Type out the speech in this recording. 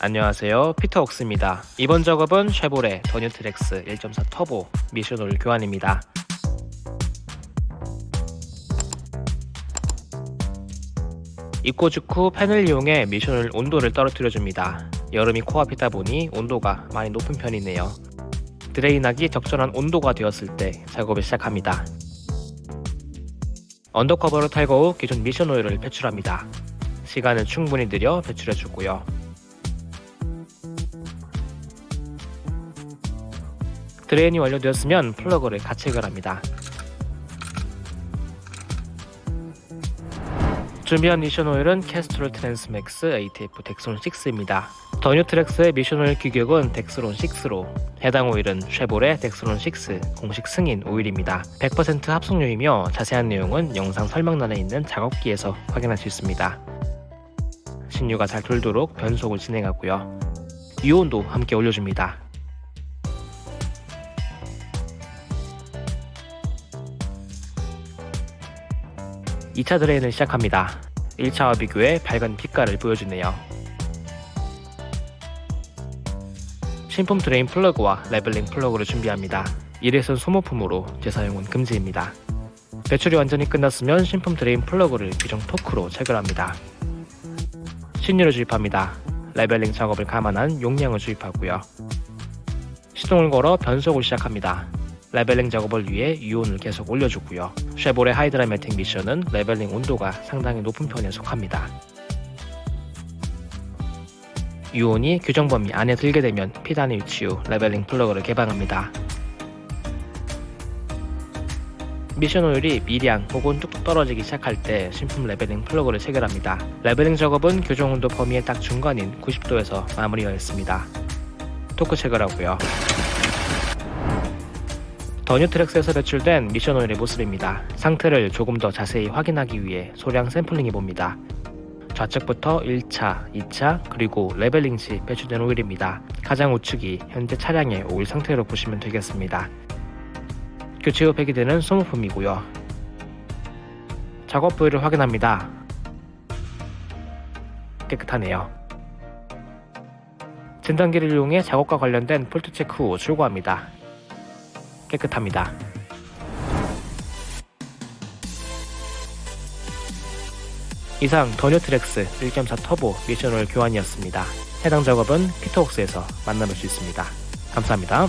안녕하세요. 피터 옥스입니다. 이번 작업은 쉐보레 더 뉴 트랙스 1.4 터보 미션 오일 교환입니다. 입고 직후 팬을 이용해 미션 오일 온도를 떨어뜨려 줍니다. 여름이 코앞이다 보니 온도가 많이 높은 편이네요. drain하기 적절한 온도가 되었을 때 작업을 시작합니다. under cover를 탈거 후 기존 미션 오일을 배출합니다. 시간은 충분히 들여 배출해주고요 drain이 완료되었으면 플러그를 가체결 합니다. 준비한 미션 오일은 Castrol Transmax ATF Dexron 6입니다. 더 뉴 트랙스의 미션 오일 규격은 Dexron 6로 해당 오일은 쉐보레 Dexron 6 공식 승인 오일입니다. 100% 합성유이며 자세한 내용은 영상 설명란에 있는 작업기에서 확인할 수 있습니다. 신유가 잘 돌도록 변속을 진행하고요. 유온도 함께 올려줍니다. 2차 drain을 시작합니다. 1차와 비교해 밝은 빛깔을 보여주네요. 신품 drain 플러그와 leveling 플러그를 준비합니다. 일회성 소모품으로 재사용은 금지입니다. 배출이 완전히 끝났으면 신품 drain 플러그를 규정 토크로 체결합니다. 신유를 주입합니다. leveling 작업을 감안한 용량을 주입하고요. 시동을 걸어 변속을 시작합니다. leveling 작업을 위해 유온을 계속 올려주고요. 쉐보레 Hydramatic 미션은 leveling 온도가 상당히 높은 편에 속합니다. 유온이 규정 범위 안에 들게 되면 P단에 위치 후 leveling 플러그를 개방합니다. 미션 오일이 미량 혹은 뚝뚝 떨어지기 시작할 때 신품 leveling 플러그를 체결합니다. leveling 작업은 규정 온도 범위의 딱 중간인 90도에서 마무리하였습니다. 토크 체결하고요. 더 뉴 트랙스에서 배출된 미션 오일의 모습입니다. 상태를 조금 더 자세히 확인하기 위해 소량 샘플링 해 봅니다. 좌측부터 1차, 2차, 그리고 leveling 시 배출된 오일입니다. 가장 우측이 현재 차량의 오일 상태로 보시면 되겠습니다. 교체 후 폐기되는 소모품이고요. 작업 부위를 확인합니다. 깨끗하네요. 진단기를 이용해 작업과 관련된 폴트 체크 후 출고합니다. 깨끗합니다. 이상 더뉴트렉스 1.4 터보 미션을 교환이었습니다. 해당 작업은 피터웍스에서 만나볼 수 있습니다. 감사합니다.